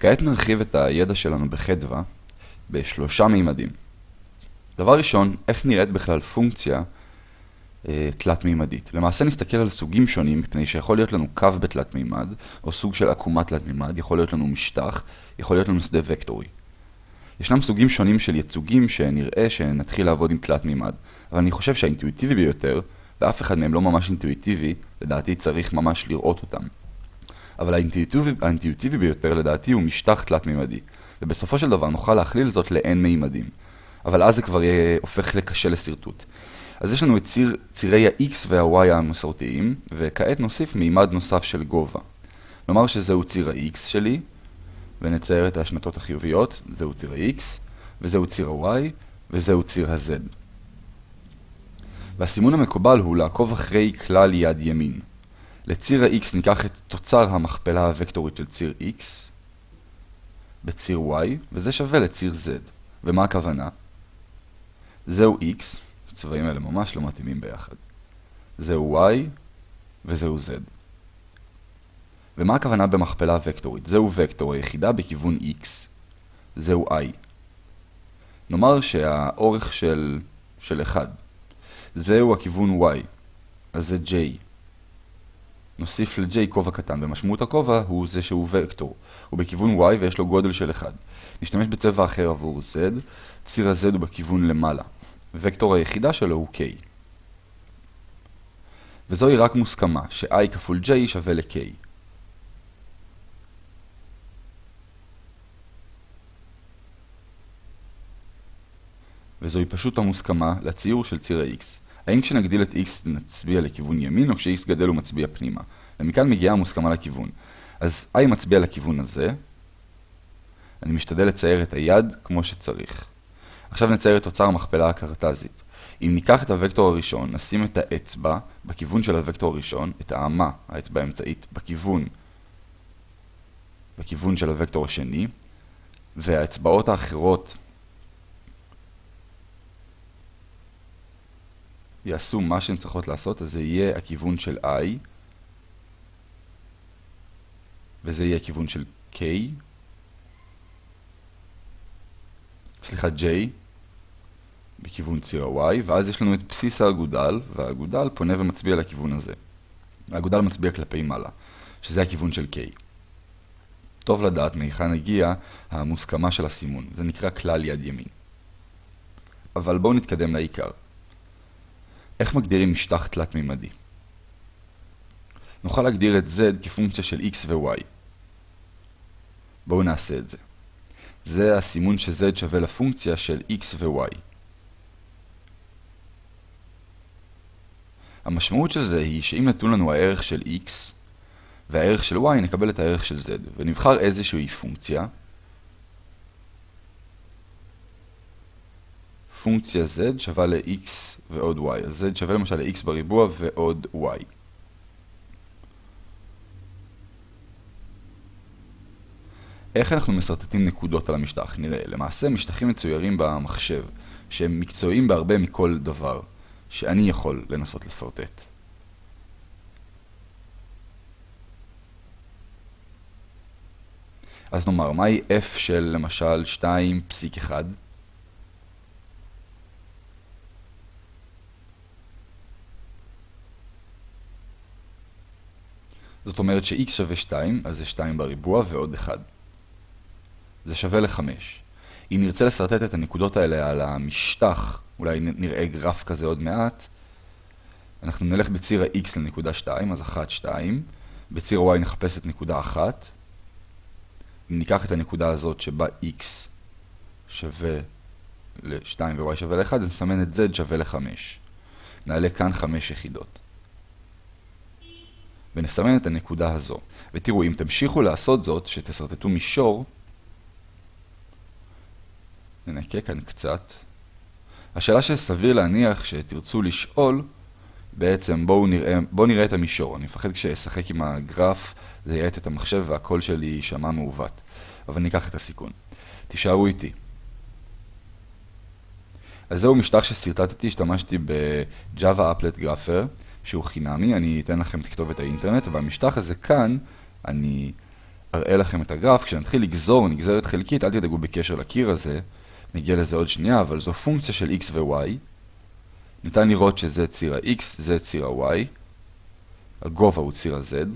כעת נרחיב את הידע שלנו בחדווה בשלושה מימדים. דבר ראשון, איך נראית בכלל פונקציה אה, תלת-מימדית. למעשה נסתכל על סוגים שונים, מפני שיכול להיות לנו קו בתלת-מימד, או סוג של עקומה תלת-מימד, יכול להיות לנו משטח, יכול להיות לנו שדה וקטורי. ישנם סוגים שונים של ייצוגים שנראה שנתחיל לעבוד עם תלת-מימד, אבל אני חושב שהאינטואיטיבי ביותר, ואף אחד מהם לא ממש אינטואיטיבי, לדעתי צריך ממש לראות אותם. אבל האינטואיטיבי, האינטואיטיבי ביותר לדעתי הוא משטח תלת-מימדי, ובסופו של דבר נוכל להכליל זאת ל-n מימדים. אבל אז זה כבר יהיה הופך לקשה לשרטוט. אז יש לנו את ציר, צירי ה-x וה-y המסורתיים, וכעת נוסיף מימד נוסף של גובה. נאמר שזהו ציר ה-x שלי, ונצייר את השנתות החיוביות, זהו ציר ה-x, וזהו ציר ה-y, וזהו ציר ה-z. והסימון המקובל הוא לעקוב אחרי כלל יד ימין. לציר ה-x ניקח את תוצר המכפלה הוקטורית של ציר x בציר y, וזה שווה לציר z. ומה הכוונה? זהו x, הצבעים האלה ממש לא מתאימים ביחד. זהו y וזהו z. ומה הכוונה במכפלה וקטורית? זהו וקטור היחידה בכיוון x. זהו i. נאמר שהאורך של, של 1. זהו הכיוון y. אז זה j. נוסיף ל-j כובע קטן, ומשמעות הכובע הוא זה שהוא וקטור. הוא בכיוון y ויש לו גודל של 1. נשתמש בצבע אחר עבור z, ציר ה-z הוא בכיוון למעלה. וקטור היחידה שלו הוא k. וזוהי רק מוסכמה, ש-i כפול j שווה ל-k. וזוהי פשוט המוסכמה לציור של ציר ה-x. האם כשנגדיל את x נצביע לכיוון ימין, או כש-x גדל הוא מצביע פנימה? ומכאן מגיעה המוסכמה לכיוון. אז i מצביע לכיוון הזה, אני משתדל לצייר את היד כמו שצריך. עכשיו נצייר את תוצר המכפלה הקרטזית. אם ניקח את הוקטור הראשון, נשים את האצבע בכיוון של הוקטור הראשון, את האמה, האצבע האמצעית, בכיוון, בכיוון של הוקטור השני, והאצבעות האחרות יעשו מה שהן צריכות לעשות, אז זה יהיה הכיוון של i, וזה יהיה הכיוון של k, סליחה, J, בכיוון ציר ה-Y, ואז יש לנו את בסיס האגודל, והאגודל פונה ומצביע לכיוון הזה. האגודל מצביע כלפי מעלה, שזה הכיוון של K. טוב לדעת מהיכן הגיעה המוסכמה של הסימון, זה נקרא כלל יד ימין. אבל בואו נתקדם לעיקר. איך מגדירים משטח תלת-מימדי? נוכל להגדיר את z כפונקציה של x ו-y. בואו נעשה את זה. זה הסימון ש-z שווה לפונקציה של x ו-y. המשמעות של זה היא שאם נתון לנו הערך של x והערך של y, נקבל את הערך של z, ונבחר איזושהי פונקציה. פונקציה z שווה ל-x ועוד y, אז z שווה למשל ל-x בריבוע ועוד y. איך אנחנו מסרטטים נקודות על המשטח? נראה, למעשה משטחים מצוירים במחשב, שהם מקצועיים בהרבה מכל דבר, שאני יכול לנסות לסרטט. אז נאמר, מהי f של למשל 2.1? זאת אומרת ש-x שווה 2, אז זה 2 בריבוע ועוד 1. זה שווה ל-5. אם נרצה לסרטט את הנקודות האלה על המשטח, אולי נראה גרף כזה עוד מעט, אנחנו נלך בציר ה-x לנקודה 2, אז 1, 2. בציר ה-y נחפש את נקודה 1. אם ניקח את הנקודה הזאת שבה x שווה ל-2 ו-y שווה ל-1, אז נסמן את z שווה ל-5. נעלה כאן 5 יחידות. ונסמן את הנקודה הזו. ותראו, אם תמשיכו לעשות זאת, שתסרטטו מישור, ננקה כאן קצת. השאלה שסביר להניח שתרצו לשאול, בעצם בואו נראה, בואו נראה את המישור. אני מפחד כשאשחק עם הגרף, זה יעט את המחשב והקול שלי יישמע מעוות. אבל ניקח את הסיכון. תישארו איתי. אז זהו משטח שסרטטתי, השתמשתי ב-Java Applet Grapher, שהוא חינמי, אני אתן לכם את כתובת האינטרנט, והמשטח הזה כאן, אני אראה לכם את הגרף, כשנתחיל לגזור נגזרת חלקית, אל תדאגו בקשר לקיר הזה, נגיע לזה עוד שנייה, אבל זו פונקציה של x ו-y. ניתן לראות שזה ציר ה-x, זה ציר ה-y, הגובה הוא ציר ה-z.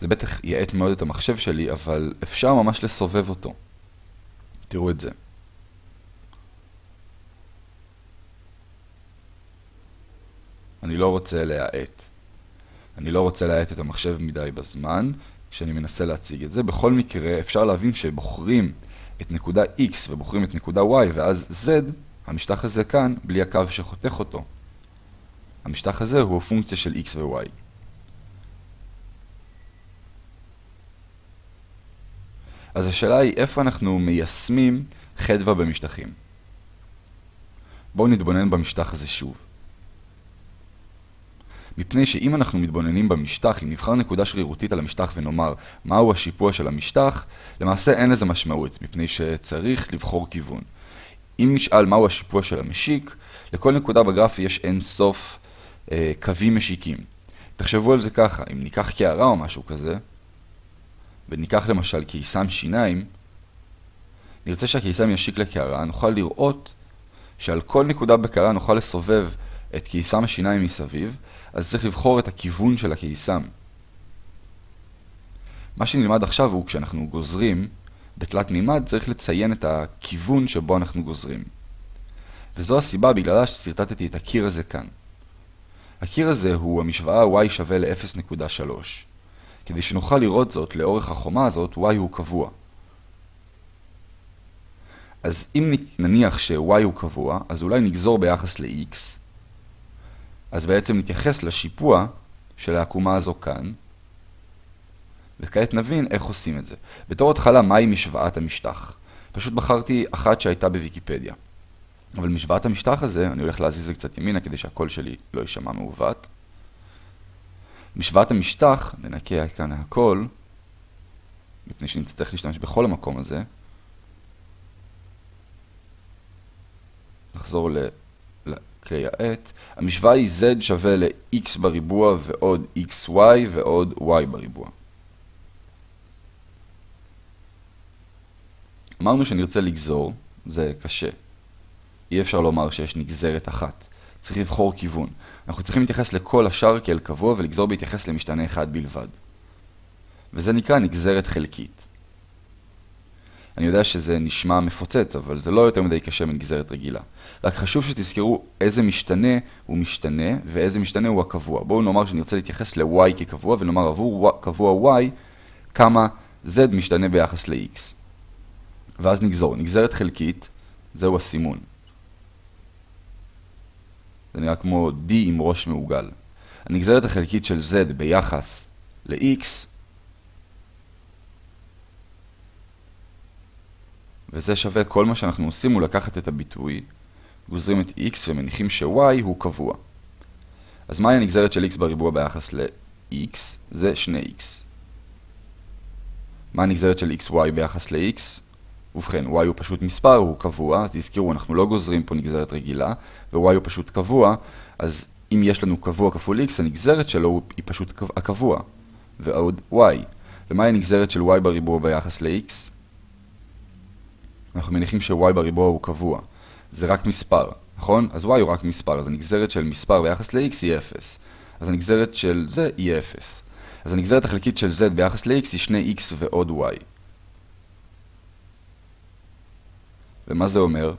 זה בטח יעט מאוד את המחשב שלי, אבל אפשר ממש לסובב אותו. תראו את זה. אני לא רוצה להאט. אני לא רוצה להאט את המחשב מדי בזמן כשאני מנסה להציג את זה. בכל מקרה, אפשר להבין שבוחרים את נקודה x ובוחרים את נקודה y, ואז z, המשטח הזה כאן, בלי הקו שחותך אותו. המשטח הזה הוא פונקציה של x ו-y. אז השאלה היא איפה אנחנו מיישמים חדווה במשטחים. בואו נתבונן במשטח הזה שוב. מפני שאם אנחנו מתבוננים במשטח, אם נבחר נקודה שרירותית על המשטח ונאמר מהו השיפוע של המשטח, למעשה אין לזה משמעות, מפני שצריך לבחור כיוון. אם נשאל מהו השיפוע של המשיק, לכל נקודה בגרף יש אין סוף אה, קווים משיקים. תחשבו על זה ככה, אם ניקח קערה או משהו כזה, וניקח למשל קיסם שיניים, נרצה שהקיסם ישיק לקערה, נוכל לראות שעל כל נקודה בקערה נוכל לסובב את קיסם השיניים מסביב, אז צריך לבחור את הכיוון של הקיסם. מה שנלמד עכשיו הוא כשאנחנו גוזרים בתלת מימד צריך לציין את הכיוון שבו אנחנו גוזרים. וזו הסיבה בגללה שסרטטתי את הקיר הזה כאן. הקיר הזה הוא המשוואה y שווה ל-0.3. כדי שנוכל לראות זאת לאורך החומה הזאת, y הוא קבוע. אז אם נניח ש-y הוא קבוע, אז אולי נגזור ביחס ל-x, אז בעצם נתייחס לשיפוע של העקומה הזו כאן, וכעת נבין איך עושים את זה. בתור התחלה, מהי משוואת המשטח? פשוט בחרתי אחת שהייתה בוויקיפדיה. אבל משוואת המשטח הזה, אני הולך להזיז את זה קצת ימינה כדי שהקול שלי לא יישמע מעוות. משוואת המשטח, ננקה כאן הכל, מפני שנצטרך להשתמש בכל המקום הזה. נחזור לכלי העט. המשוואה היא z שווה ל-x בריבוע ועוד xy ועוד y בריבוע. אמרנו שנרצה לגזור, זה קשה. אי אפשר לומר שיש נגזרת אחת. צריך לבחור כיוון. אנחנו צריכים להתייחס לכל השאר כאל קבוע ולגזור בהתייחס למשתנה אחד בלבד. וזה נקרא נגזרת חלקית. אני יודע שזה נשמע מפוצץ, אבל זה לא יותר מדי קשה מנגזרת רגילה. רק חשוב שתזכרו איזה משתנה הוא משתנה ואיזה משתנה הוא הקבוע. בואו נאמר שאני רוצה להתייחס ל-y כקבוע ונאמר עבור קבוע y כמה z משתנה ביחס ל-x. ואז נגזור. נגזרת חלקית, זהו הסימון. זה נראה כמו D עם ראש מעוגל. הנגזרת החלקית של Z ביחס ל-X, וזה שווה כל מה שאנחנו עושים הוא לקחת את הביטוי, גוזרים את X ומניחים ש-Y הוא קבוע. אז מהי הנגזרת של X בריבוע ביחס ל-X? זה 2X. מה הנגזרת של XY ביחס ל-X? ובכן, y הוא פשוט מספר, הוא קבוע, תזכרו, אנחנו לא גוזרים פה נגזרת רגילה, ו-y הוא פשוט קבוע, אז אם יש לנו קבוע כפול x, הנגזרת שלו היא פשוט הקבוע, ועוד y. ומהי הנגזרת של y בריבוע ביחס ל-x? אנחנו מניחים ש-y בריבוע הוא קבוע. זה רק מספר, נכון? אז y הוא רק מספר, אז הנגזרת של מספר ביחס ל-x היא 0. אז הנגזרת של זה היא 0. אז הנגזרת החלקית של z ביחס ל-x היא 2x ועוד y. ומה זה אומר?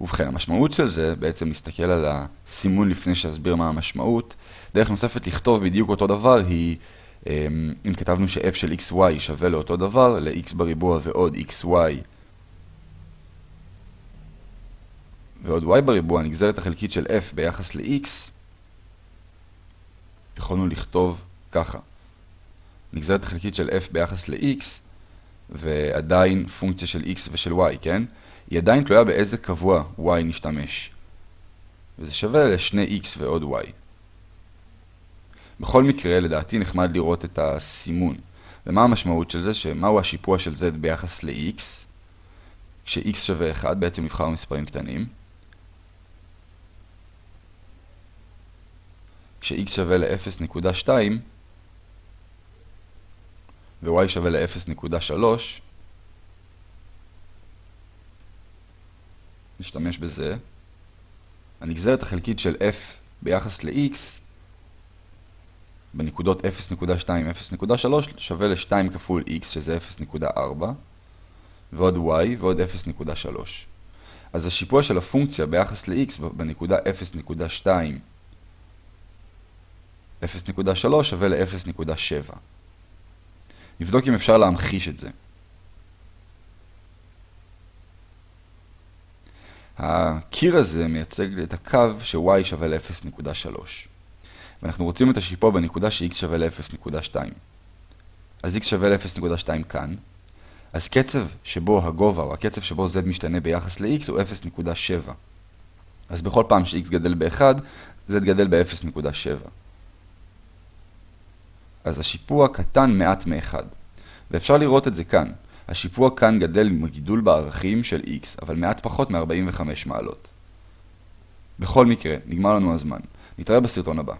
ובכן, המשמעות של זה, בעצם להסתכל על הסימון לפני שאסביר מה המשמעות, דרך נוספת לכתוב בדיוק אותו דבר היא, אמ, אם כתבנו ש-f של xy שווה לאותו דבר, ל-x בריבוע ועוד xy ועוד y בריבוע, הנגזרת החלקית של f ביחס ל-x, יכולנו לכתוב ככה. נגזרת החלקית של f ביחס ל-x ועדיין פונקציה של x ושל y, כן? היא עדיין תלויה באיזה קבוע y נשתמש. וזה שווה ל-2x ועוד y. בכל מקרה, לדעתי נחמד לראות את הסימון. ומה המשמעות של זה? שמהו השיפוע של z ביחס ל-x? כש-x שווה 1, בעצם נבחר מספרים קטנים. כש-x שווה ל-0.2, ו-y שווה ל-0.3, נשתמש בזה. הנגזרת החלקית של f ביחס ל-x בנקודות 0.2, 0.3 שווה ל-2 כפול x שזה 0.4 ועוד y ועוד 0.3. אז השיפוע של הפונקציה ביחס ל-x בנקודה 0.2, 0.3 שווה ל-0.7. נבדוק אם אפשר להמחיש את זה. הקיר הזה מייצג את הקו ש-y שווה ל-0.3. ואנחנו רוצים את השיפוע בנקודה ש-x שווה ל-0.2. אז x שווה ל-0.2 כאן. אז קצב שבו הגובה, או הקצב שבו z משתנה ביחס ל-x הוא 0.7. אז בכל פעם ש-x גדל ב-1, z גדל ב-0.7. אז השיפוע קטן מעט מ-1. ואפשר לראות את זה כאן. השיפוע כאן גדל עם הגידול בערכים של x, אבל מעט פחות מ-45 מעלות. בכל מקרה, נגמר לנו הזמן. נתראה בסרטון הבא.